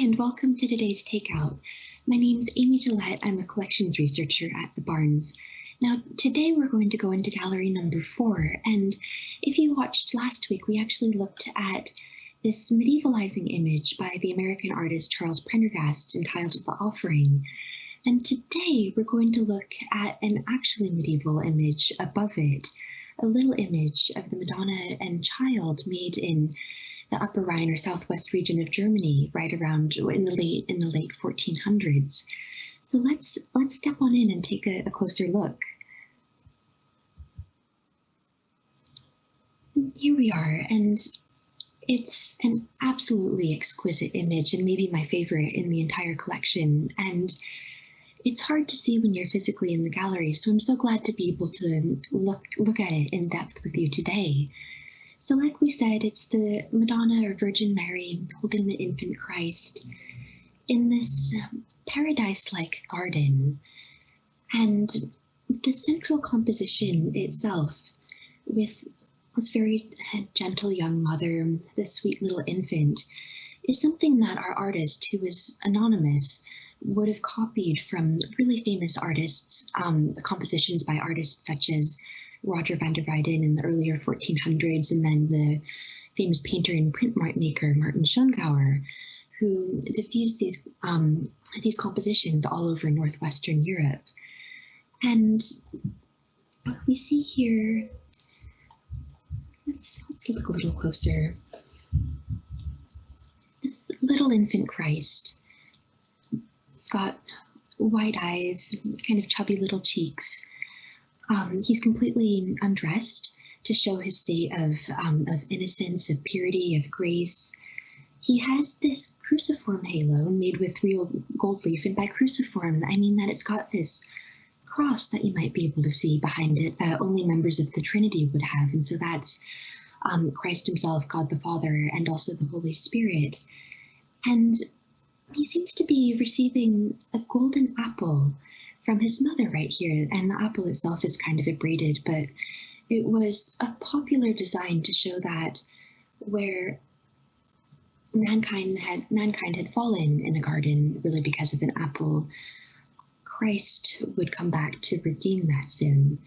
and welcome to today's Takeout. My name is Amy Gillette. I'm a collections researcher at the Barnes. Now, today we're going to go into gallery number four, and if you watched last week, we actually looked at this medievalizing image by the American artist Charles Prendergast entitled The Offering. And today we're going to look at an actually medieval image above it, a little image of the Madonna and Child made in the Upper Rhine or southwest region of Germany, right around in the late in the late 1400s. So let's let's step on in and take a, a closer look. Here we are, and it's an absolutely exquisite image and maybe my favorite in the entire collection. And it's hard to see when you're physically in the gallery, so I'm so glad to be able to look look at it in depth with you today. So, like we said, it's the Madonna or Virgin Mary holding the infant Christ in this um, paradise like garden. And the central composition itself, with this very gentle young mother, this sweet little infant, is something that our artist, who is anonymous, would have copied from really famous artists, um, compositions by artists such as Roger van der Weyden in the earlier 1400s, and then the famous painter and printmaker Martin Schongauer, who diffused these um, these compositions all over northwestern Europe. And we see here, let's, let's look a little closer. This little infant Christ, it's got white eyes, kind of chubby little cheeks, um, he's completely undressed to show his state of, um, of innocence, of purity, of grace. He has this cruciform halo made with real gold leaf, and by cruciform, I mean that it's got this cross that you might be able to see behind it that only members of the Trinity would have. And so that's um, Christ Himself, God the Father, and also the Holy Spirit. And he seems to be receiving a golden apple from his mother right here. And the apple itself is kind of abraded, but it was a popular design to show that where mankind had mankind had fallen in a garden really because of an apple, Christ would come back to redeem that sin.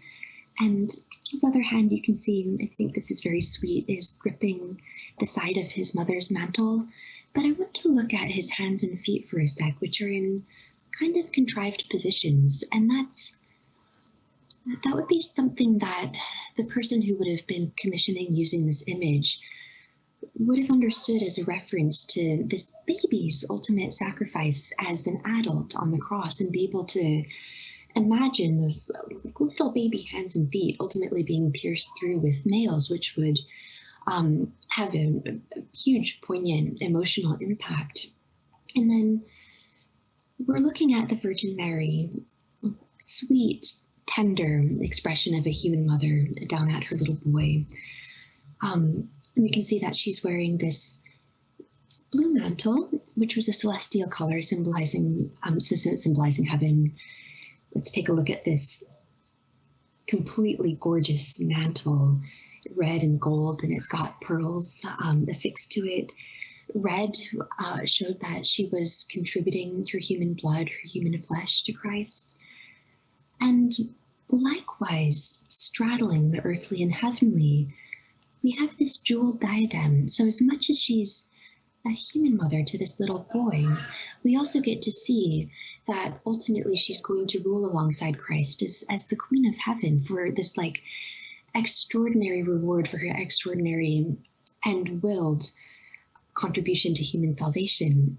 And his other hand, you can see, I think this is very sweet, is gripping the side of his mother's mantle. But I want to look at his hands and feet for a sec, which are in kind of contrived positions. And that's that would be something that the person who would have been commissioning using this image would have understood as a reference to this baby's ultimate sacrifice as an adult on the cross and be able to imagine those little baby hands and feet ultimately being pierced through with nails, which would um, have a, a huge, poignant emotional impact. And then we're looking at the Virgin Mary, sweet, tender expression of a human mother down at her little boy. Um, and we can see that she's wearing this blue mantle, which was a celestial color symbolizing um, symbolizing heaven. Let's take a look at this completely gorgeous mantle, red and gold, and it's got pearls um, affixed to it red uh, showed that she was contributing her human blood, her human flesh to Christ. And likewise, straddling the earthly and heavenly, we have this jeweled diadem. So, as much as she's a human mother to this little boy, we also get to see that ultimately she's going to rule alongside Christ as, as the Queen of Heaven for this like extraordinary reward for her extraordinary and willed contribution to human salvation.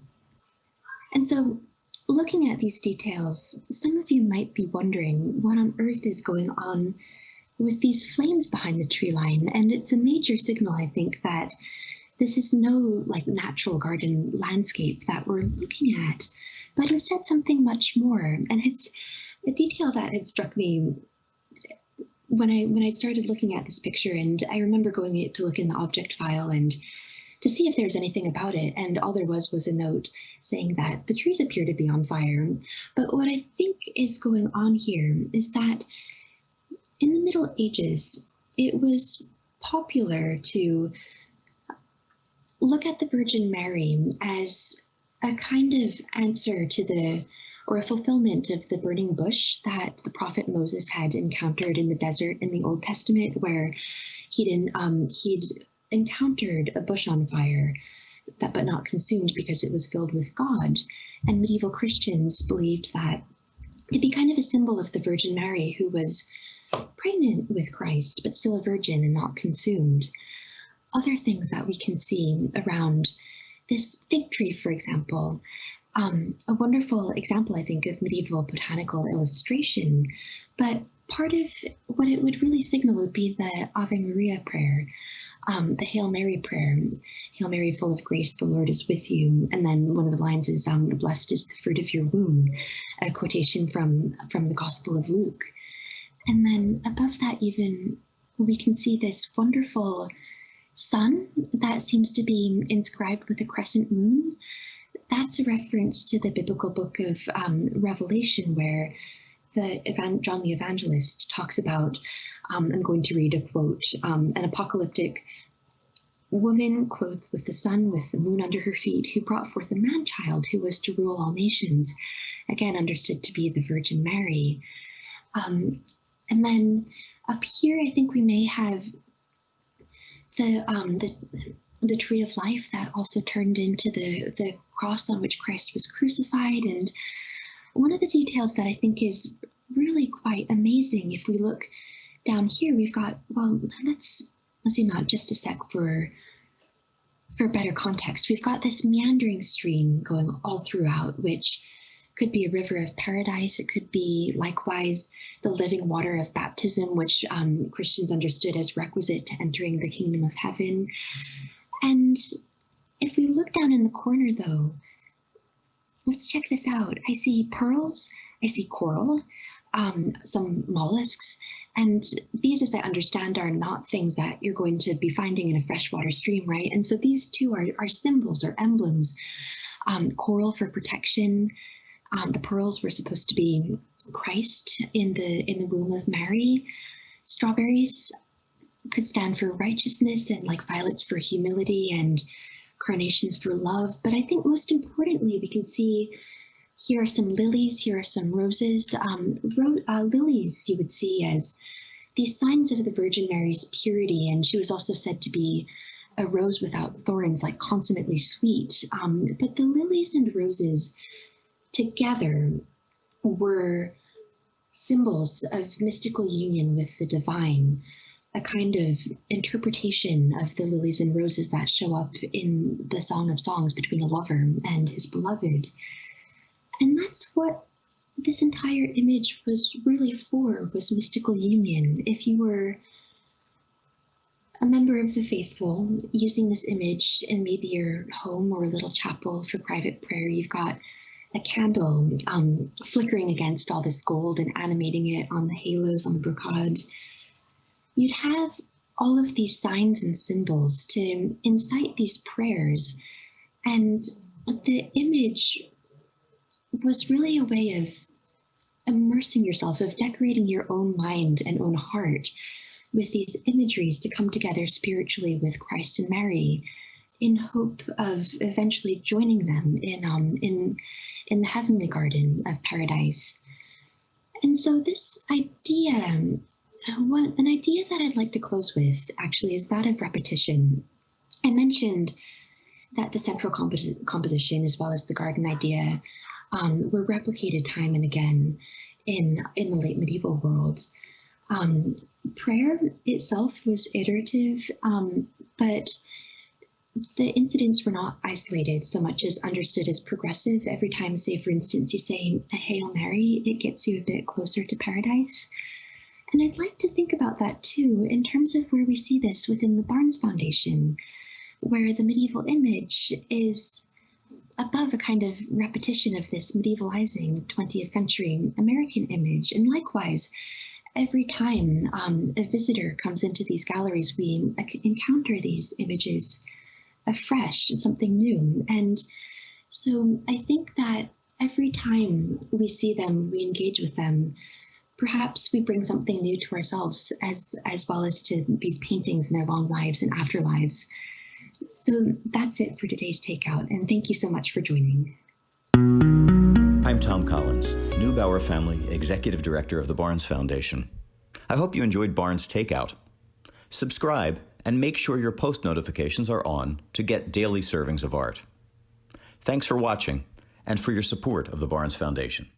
And so, looking at these details, some of you might be wondering what on earth is going on with these flames behind the tree line. And it's a major signal, I think, that this is no like natural garden landscape that we're looking at, but instead something much more. And it's a detail that had struck me when I when I started looking at this picture, and I remember going to look in the object file and to see if there's anything about it. And all there was was a note saying that the trees appear to be on fire. But what I think is going on here is that in the Middle Ages, it was popular to look at the Virgin Mary as a kind of answer to the or a fulfillment of the burning bush that the prophet Moses had encountered in the desert in the Old Testament, where he'd um, he'd encountered a bush on fire, that but not consumed because it was filled with God. And medieval Christians believed that to be kind of a symbol of the Virgin Mary, who was pregnant with Christ, but still a virgin and not consumed. Other things that we can see around this fig tree, for example, um, a wonderful example, I think, of medieval botanical illustration. But part of what it would really signal would be the Ave Maria prayer, um, the Hail Mary prayer. Hail Mary, full of grace, the Lord is with you. And then one of the lines is, um, "Blessed is the fruit of your womb," a quotation from from the Gospel of Luke. And then above that, even we can see this wonderful sun that seems to be inscribed with a crescent moon that's a reference to the biblical book of um, Revelation, where the John the Evangelist talks about. Um, I'm going to read a quote: um, "An apocalyptic woman clothed with the sun, with the moon under her feet, who brought forth a man child who was to rule all nations." Again, understood to be the Virgin Mary. Um, and then up here, I think we may have the um, the the tree of life that also turned into the, the cross on which Christ was crucified. And one of the details that I think is really quite amazing, if we look down here, we've got, well, let's zoom out just a sec for for better context. We've got this meandering stream going all throughout, which could be a river of paradise. It could be likewise the living water of baptism, which um, Christians understood as requisite to entering the kingdom of heaven. And if we look down in the corner though, let's check this out. I see pearls, I see coral, um, some mollusks, and these, as I understand, are not things that you're going to be finding in a freshwater stream, right? And so these two are, are symbols or emblems. Um, coral for protection. Um, the pearls were supposed to be Christ in the in the womb of Mary. Strawberries could stand for righteousness and like violets for humility and carnations for love. But I think most importantly, we can see here are some lilies, here are some roses. Um, ro uh, lilies you would see as these signs of the Virgin Mary's purity, and she was also said to be a rose without thorns, like consummately sweet. Um, but the lilies and roses together were symbols of mystical union with the divine a kind of interpretation of the lilies and roses that show up in the Song of Songs between a lover and his beloved. And that's what this entire image was really for, was mystical union. If you were a member of the faithful using this image in maybe your home or a little chapel for private prayer, you've got a candle um, flickering against all this gold and animating it on the halos on the brocade you'd have all of these signs and symbols to incite these prayers. And the image was really a way of immersing yourself, of decorating your own mind and own heart with these imageries to come together spiritually with Christ and Mary in hope of eventually joining them in um, in in the heavenly garden of paradise. And so this idea an idea that I'd like to close with actually is that of repetition. I mentioned that the central composition, as well as the garden idea, um, were replicated time and again in in the late medieval world. Um, prayer itself was iterative, um, but the incidents were not isolated so much as understood as progressive. Every time, say, for instance, you say a Hail Mary, it gets you a bit closer to paradise. And I'd like to think about that too in terms of where we see this within the Barnes Foundation, where the medieval image is above a kind of repetition of this medievalizing 20th century American image. And likewise, every time um, a visitor comes into these galleries, we encounter these images afresh, something new. And so I think that every time we see them, we engage with them, perhaps we bring something new to ourselves as as well as to these paintings and their long lives and afterlives. So that's it for today's takeout, and thank you so much for joining. I'm Thom Collins, Neubauer Family Executive Director of the Barnes Foundation. I hope you enjoyed Barnes Takeout. Subscribe and make sure your post notifications are on to get daily servings of art. Thanks for watching and for your support of the Barnes Foundation.